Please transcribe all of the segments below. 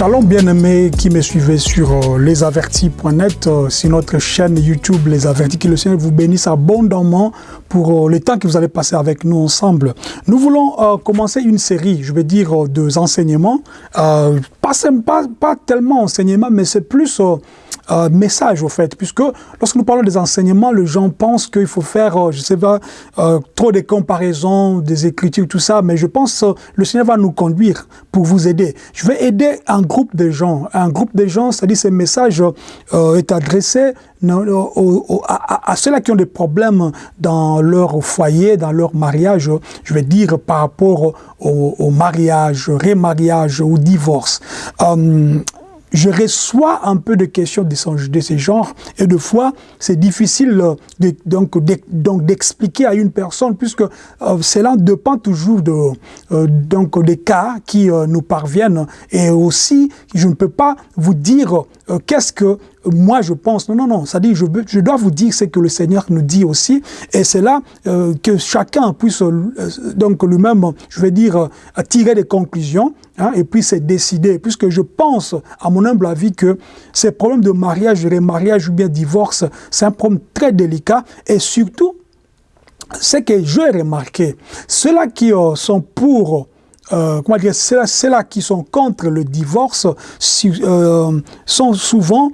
Shalom bien-aimés qui me suivez sur euh, lesavertis.net, euh, sur notre chaîne YouTube Les Avertis, que le Seigneur vous bénisse abondamment pour euh, le temps que vous allez passer avec nous ensemble. Nous voulons commencer une série, je vais dire, de enseignements, pas, pas, pas tellement enseignements, mais c'est plus euh, message au fait, puisque lorsque nous parlons des enseignements, les gens pensent qu'il faut faire, euh, je sais pas, euh, trop de comparaisons, des écritures, tout ça, mais je pense que le Seigneur va nous conduire pour vous aider. Je vais aider un groupe de gens, un groupe de gens, c'est-à-dire ce message est adressé à, à ceux-là qui ont des problèmes dans leur foyer, dans leur mariage, je vais dire par rapport au, au mariage, remariage, au divorce. Euh, je reçois un peu de questions de, ce genre et de fois c'est difficile donc d'expliquer à une personne puisque euh, cela dépend toujours de euh, donc des cas qui euh, nous parviennent. Et aussi je ne peux pas vous dire euh, qu'est-ce que moi je pense? Non, non, non. Ça dit, je, je dois vous dire ce que le Seigneur nous dit aussi. Et c'est là euh, que chacun puisse, euh, donc lui-même, je vais dire, tirer des conclusions hein, et puis se décider. Puisque je pense, à mon humble avis, que ces problèmes de mariage, remariage ou bien divorce, c'est un problème très délicat. Et surtout, ce que j'ai remarqué, ceux-là qui sont pour euh, comment dire, ceux-là qui sont contre le divorce euh, sont souvent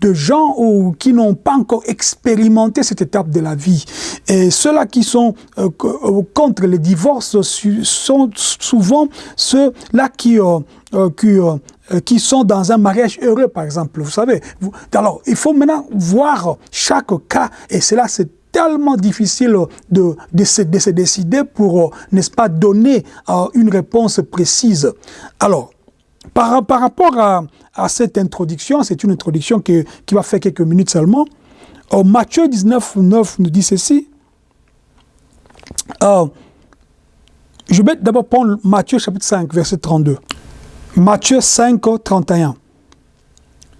de gens ou, qui n'ont pas encore expérimenté cette étape de la vie. Et ceux-là qui sont euh, contre le divorce sont souvent ceux-là qui, qui, qui sont dans un mariage heureux, par exemple. Vous savez. Alors, il faut maintenant voir chaque cas, et cela c'est tellement difficile de, de, se, de se décider pour, n'est-ce pas, donner euh, une réponse précise. Alors, par, par rapport à, à cette introduction, c'est une introduction qui, qui va faire quelques minutes seulement, euh, Matthieu 19, 9 nous dit ceci. Euh, je vais d'abord prendre Matthieu chapitre 5, verset 32. Matthieu 5, 31.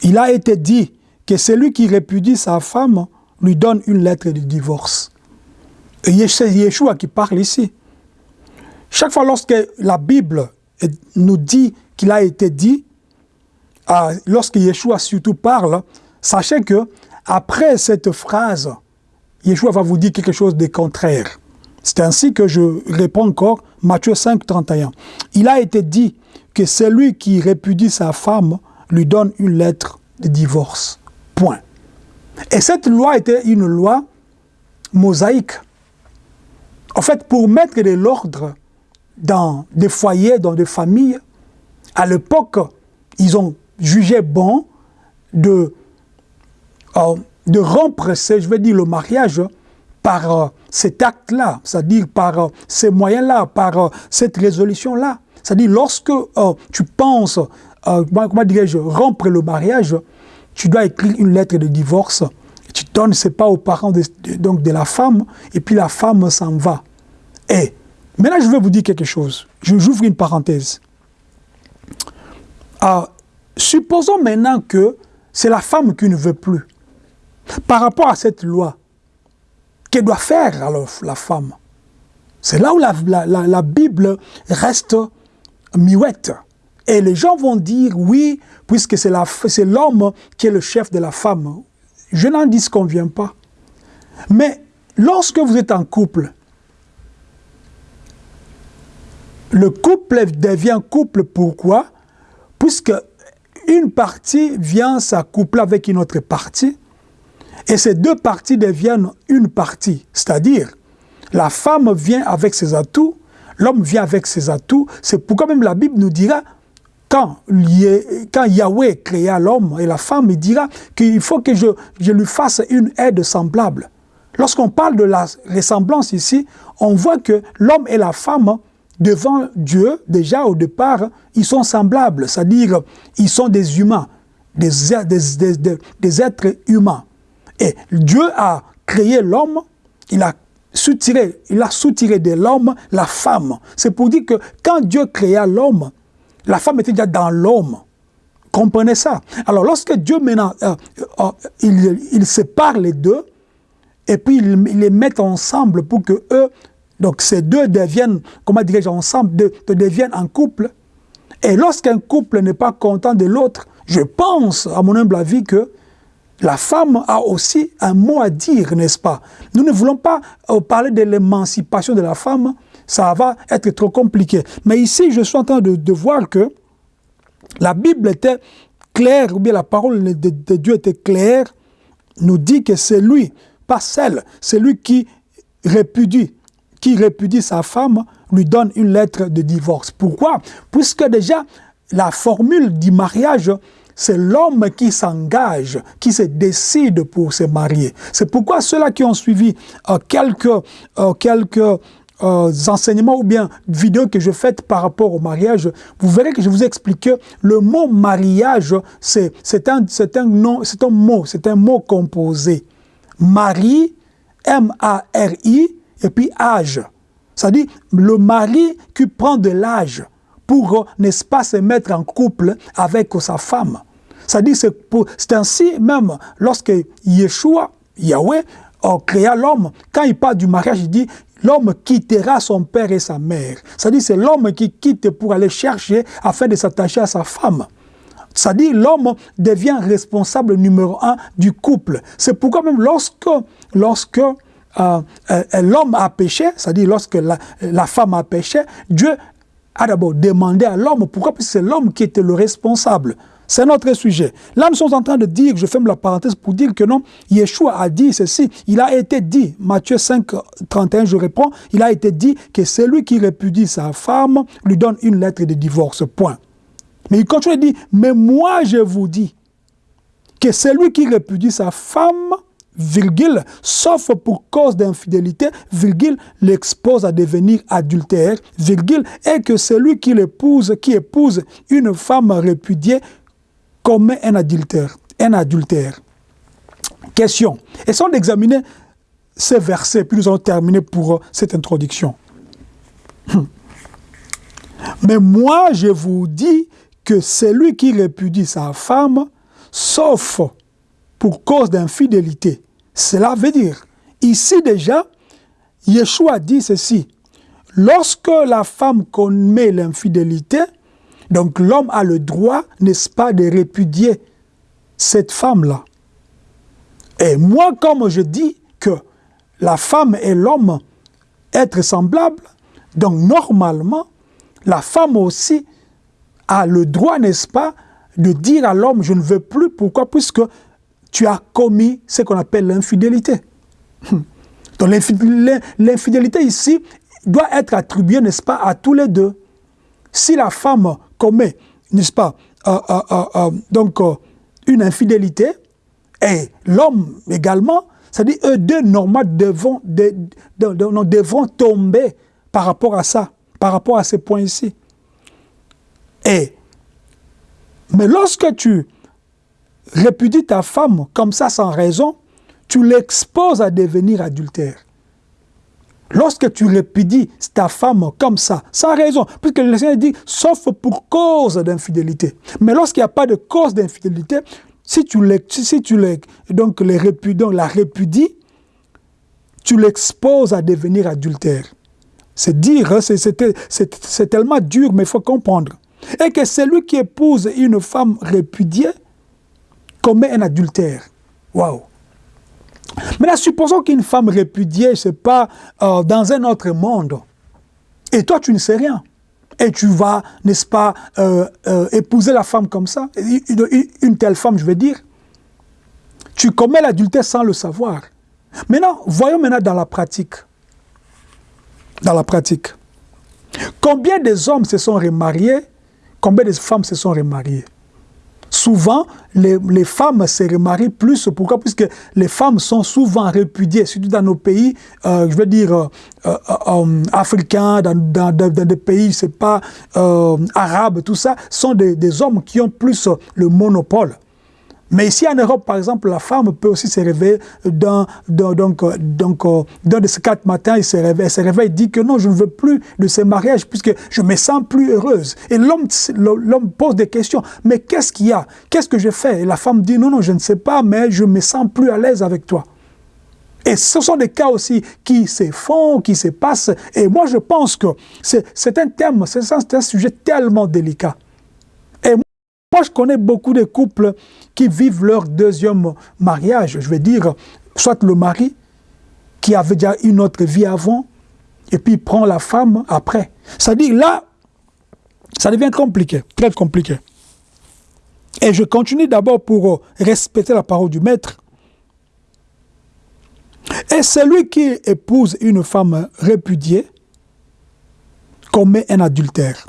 Il a été dit que celui qui répudie sa femme lui donne une lettre de divorce. Et c'est Yeshua qui parle ici. Chaque fois lorsque la Bible nous dit qu'il a été dit, euh, lorsque Yeshua surtout parle, sachez que après cette phrase, Yeshua va vous dire quelque chose de contraire. C'est ainsi que je réponds encore, Matthieu 5, 31. Il a été dit que celui qui répudie sa femme lui donne une lettre de divorce. Point. Et cette loi était une loi mosaïque. En fait, pour mettre de l'ordre dans des foyers, dans des familles, à l'époque, ils ont jugé bon de, euh, de rompre, je vais dire, le mariage par euh, cet acte-là, c'est-à-dire par euh, ces moyens-là, par cette résolution-là. C'est-à-dire, lorsque tu penses, comment dirais-je, rompre le mariage, tu dois écrire une lettre de divorce. Tu donnes, c'est pas aux parents de, donc de la femme, et puis la femme s'en va. Et maintenant, je vais vous dire quelque chose. J'ouvre une parenthèse. Euh, supposons maintenant que c'est la femme qui ne veut plus. Par rapport à cette loi, qu'elle doit faire alors la femme? C'est là où la, la, la, la Bible reste muette. Et les gens vont dire oui, puisque c'est l'homme qui est le chef de la femme. Je n'en disconviens pas. Mais lorsque vous êtes en couple, le couple devient couple pourquoi? Puisque une partie vient s'accoupler avec une autre partie, et ces deux parties deviennent une partie. C'est-à-dire, la femme vient avec ses atouts, l'homme vient avec ses atouts. C'est pourquoi même la Bible nous dira quand, Yahweh créa l'homme et la femme, il dira qu'il faut que je, lui fasse une aide semblable. Lorsqu'on parle de la ressemblance ici, on voit que l'homme et la femme, devant Dieu, déjà au départ, ils sont semblables, c'est-à-dire ils sont des humains, des, des, êtres humains. Et Dieu a créé l'homme, il a soutiré, il a soutiré de l'homme la femme. C'est pour dire que quand Dieu créa l'homme, la femme était déjà dans l'homme. Comprenez ça. Alors lorsque Dieu maintenant, euh, euh, il, il, sépare les deux, et puis il, les met ensemble pour que eux, donc ces deux deviennent, comment dirais-je, ensemble, de, de, deviennent en couple, Et lorsqu'un couple n'est pas content de l'autre, je pense, à mon humble avis, que la femme a aussi un mot à dire, n'est-ce pas? Nous ne voulons pas euh, parler de l'émancipation de la femme, ça va être trop compliqué. Mais ici, je suis en train de, voir que la Bible était claire, ou bien la parole de, Dieu était claire, nous dit que c'est lui, pas celle, c'est lui qui répudie, qui répudie sa femme, lui donne une lettre de divorce. Pourquoi? Puisque déjà, la formule du mariage, c'est l'homme qui s'engage, qui se décide pour se marier. C'est pourquoi ceux-là qui ont suivi euh, quelques, euh, quelques euh, enseignements ou bien vidéos que je fais par rapport au mariage, vous verrez que je vous explique que le mot mariage, c'est un, un, nom, un mot, c'est un mot composé. Mari, M-A-R-I, et puis âge. C'est-à-dire le mari qui prend de l'âge pour, n'est-ce pas, se mettre en couple avec sa femme. C'est-à-dire, c'est ainsi même lorsque Yeshua, Yahweh, a créé l'homme, quand il parle du mariage, il dit l'homme quittera son père et sa mère. C'est-à-dire c'est l'homme qui quitte pour aller chercher afin de s'attacher à sa femme. C'est-à-dire l'homme devient responsable numéro un du couple. C'est pourquoi même lorsque, lorsque euh, euh, l'homme a péché, c'est-à-dire lorsque la, femme a péché, Dieu a d'abord demandé à l'homme, pourquoi? Parce c'est l'homme qui était le responsable. C'est notre sujet. Là, nous sommes en train de dire, je ferme la parenthèse pour dire que non, Yeshua a dit ceci. Il a été dit, Matthieu 5, 31, je réponds, il a été dit que celui qui répudie sa femme lui donne une lettre de divorce, point. Mais il continue dire, mais moi je vous dis que celui qui répudie sa femme, virgule, sauf pour cause d'infidélité, virgule, l'expose à devenir adultère, virgule, et que celui qui l'épouse, qui épouse une femme répudiée, commet un adultère. Un adultère. Question. Essayons d'examiner ces versets, puis nous allons terminer pour euh, cette introduction. Mais moi, je vous dis que celui qui répudie sa femme, sauf pour cause d'infidélité, cela veut dire, ici déjà, Yeshua dit ceci, lorsque la femme commet l'infidélité, donc l'homme a le droit, n'est-ce pas, de répudier cette femme-là. Et moi, comme je dis que la femme et l'homme être semblables, donc normalement, la femme aussi a le droit, n'est-ce pas, de dire à l'homme, je ne veux plus. Pourquoi? Puisque tu as commis ce qu'on appelle l'infidélité. Donc l'infidélité ici doit être attribuée, n'est-ce pas, à tous les deux. Si la femme commet, n'est-ce pas, euh, euh, donc une infidélité, et l'homme également, c'est-à-dire eux deux, normalement, devront, tomber par rapport à ça, par rapport à ces points ici. Et, mais lorsque tu répudies ta femme comme ça sans raison, tu l'exposes à devenir adultère. Lorsque tu répudies ta femme comme ça, sans raison, puisque le Seigneur dit, sauf pour cause d'infidélité. Mais lorsqu'il n'y a pas de cause d'infidélité, si tu, si donc la répudies, tu l'exposes à devenir adultère. C'est dire, hein, c'est tellement dur, mais il faut comprendre. Et que celui qui épouse une femme répudiée commet un adultère. Waouh Maintenant, supposons qu'une femme répudiée, c'est pas euh, dans un autre monde. Et toi, tu ne sais rien. Et tu vas, n'est-ce pas, euh, euh, épouser la femme comme ça, une, telle femme, je veux dire. Tu commets l'adultère sans le savoir. Maintenant, voyons maintenant dans la pratique. Dans la pratique. Combien des hommes se sont remariés? Combien de femmes se sont remariées? Souvent, les, femmes se remarient plus. Pourquoi? Puisque les femmes sont souvent répudiées, surtout dans nos pays, euh, je veux dire, euh, euh, africains, dans, des pays, c'est pas arabes, tout ça, sont des hommes qui ont plus le monopole. Mais ici en Europe, par exemple, la femme peut aussi se réveiller dans, donc, donc, dans de ces quatre matins, il se réveille, elle se réveille, dit que non, je ne veux plus de ce mariage puisque je me sens plus heureuse. Et l'homme pose des questions, mais qu'est-ce qu'il y a? Qu'est-ce que je fais? Et la femme dit, non, non, je ne sais pas, mais je me sens plus à l'aise avec toi. Et ce sont des cas aussi qui se font, qui se passent. Et moi, je pense que c'est un thème, c'est un sujet tellement délicat. Je connais beaucoup de couples qui vivent leur deuxième mariage. Je veux dire, soit le mari qui avait déjà une autre vie avant, et puis prend la femme après. C'est-à-dire, là, ça devient compliqué, très compliqué. Et je continue d'abord pour respecter la parole du maître. Et celui qui épouse une femme répudiée commet un adultère.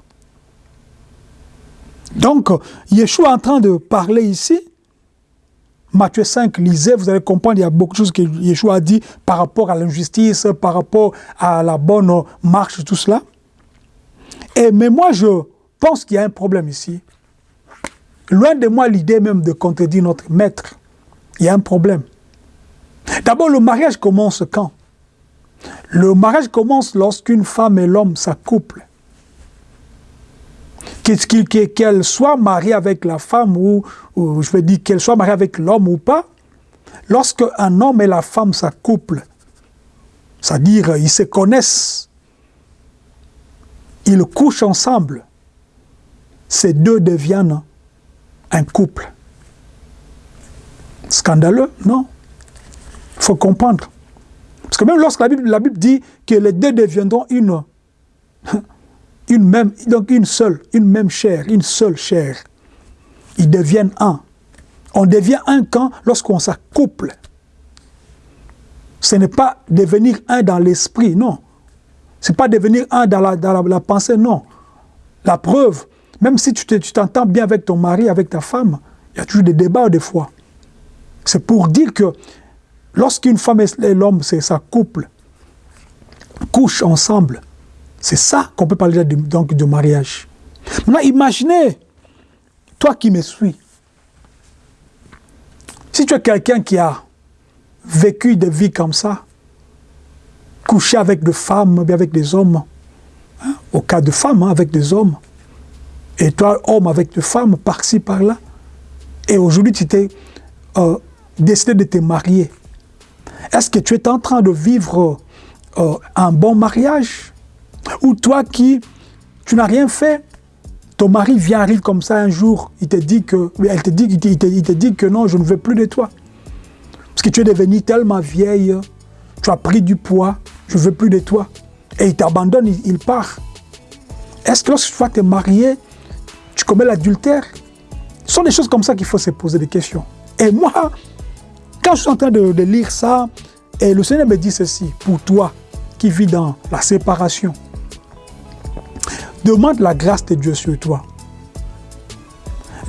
Donc, Yeshua est en train de parler ici. Matthieu 5, lisez, vous allez comprendre, il y a beaucoup de choses que Yeshua a dit par rapport à l'injustice, par rapport à la bonne marche, tout cela. Et, mais moi, je pense qu'il y a un problème ici. Loin de moi l'idée même de contredire notre maître. Il y a un problème. D'abord, le mariage commence quand? Le mariage commence lorsqu'une femme et l'homme s'accouplent. Qu'elle soit mariée avec la femme ou, je veux dire qu'elle soit mariée avec l'homme ou pas, lorsque un homme et la femme s'accouplent, c'est-à-dire ils se connaissent, ils couchent ensemble, ces deux deviennent un couple. Scandaleux Non? Il faut comprendre. Parce que même lorsque la Bible dit que les deux deviendront une, une même, donc une seule, une même chair, une seule chair. Ils deviennent un. On devient un quand lorsqu'on s'accouple. Ce n'est pas devenir un dans l'esprit, non. Ce n'est pas devenir un dans la, dans la, pensée, non. La preuve, même si tu t'entends bien avec ton mari, avec ta femme, il y a toujours des débats des fois. C'est pour dire que lorsqu'une femme et l'homme, c'est sa couple, couchent ensemble, c'est ça qu'on peut parler de, mariage. Maintenant, imaginez, toi qui me suis, si tu es quelqu'un qui a vécu des vies comme ça, couché avec des femmes, avec des hommes, hein, au cas de femmes, hein, avec des hommes, et toi, homme avec des femmes, par-ci, par-là, et aujourd'hui, tu t'es euh, décidé de te marier. Est-ce que tu es en train de vivre euh, un bon mariage? Ou toi qui, tu n'as rien fait, ton mari vient, arrive comme ça un jour, il te dit que, elle te dit, il te, dit que non, je ne veux plus de toi. Parce que tu es devenu tellement vieille, tu as pris du poids, je ne veux plus de toi. Et il t'abandonne, il, il, part. Est-ce que lorsque tu vas te marier, tu commets l'adultère? Ce sont des choses comme ça qu'il faut se poser des questions. Et moi, quand je suis en train de, de lire ça, et le Seigneur me dit ceci, pour toi qui vis dans la séparation, demande la grâce de Dieu sur toi.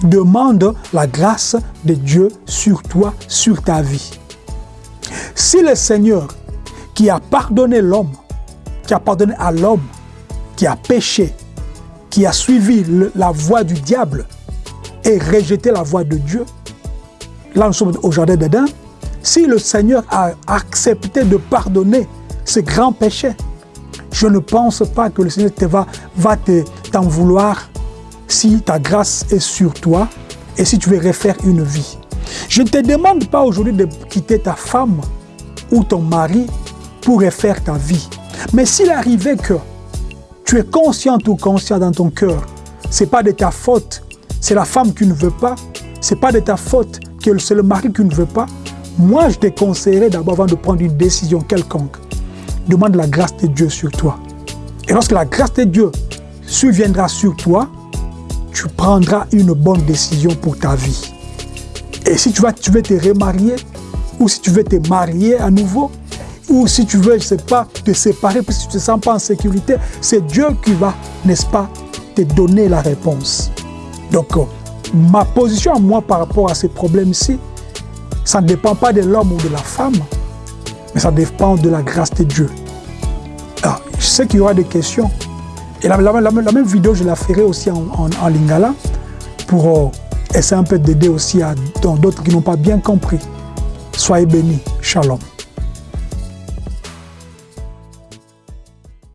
Demande la grâce de Dieu sur toi, sur ta vie. Si le Seigneur qui a pardonné l'homme, qui a pardonné à l'homme, qui a péché, qui a suivi la voie du diable et rejeté la voie de Dieu, là nous sommes au jardin d'Éden, si le Seigneur a accepté de pardonner ce grand péché, je ne pense pas que le Seigneur te va, t'en vouloir si ta grâce est sur toi et si tu veux refaire une vie. Je ne te demande pas aujourd'hui de quitter ta femme ou ton mari pour refaire ta vie. Mais s'il arrivait que tu es conscient ou conscient dans ton cœur, ce n'est pas de ta faute, c'est la femme qui ne veut pas, ce n'est pas de ta faute que c'est le mari qui ne veut pas, moi, je te conseillerais d'abord, avant de prendre une décision quelconque, demande la grâce de Dieu sur toi. Et lorsque la grâce de Dieu surviendra sur toi, tu prendras une bonne décision pour ta vie. Et si tu, veux te remarier, ou si tu veux te marier à nouveau, ou si tu veux, je ne sais pas, te séparer parce que tu ne te sens pas en sécurité, c'est Dieu qui va, n'est-ce pas, te donner la réponse. Donc, euh, ma position à moi par rapport à ces problèmes-ci, ça ne dépend pas de l'homme ou de la femme, mais ça dépend de la grâce de Dieu. Alors, je sais qu'il y aura des questions. Et la, même vidéo, je la ferai aussi en lingala pour euh, essayer un peu d'aider aussi à d'autres qui n'ont pas bien compris. Soyez bénis. Shalom.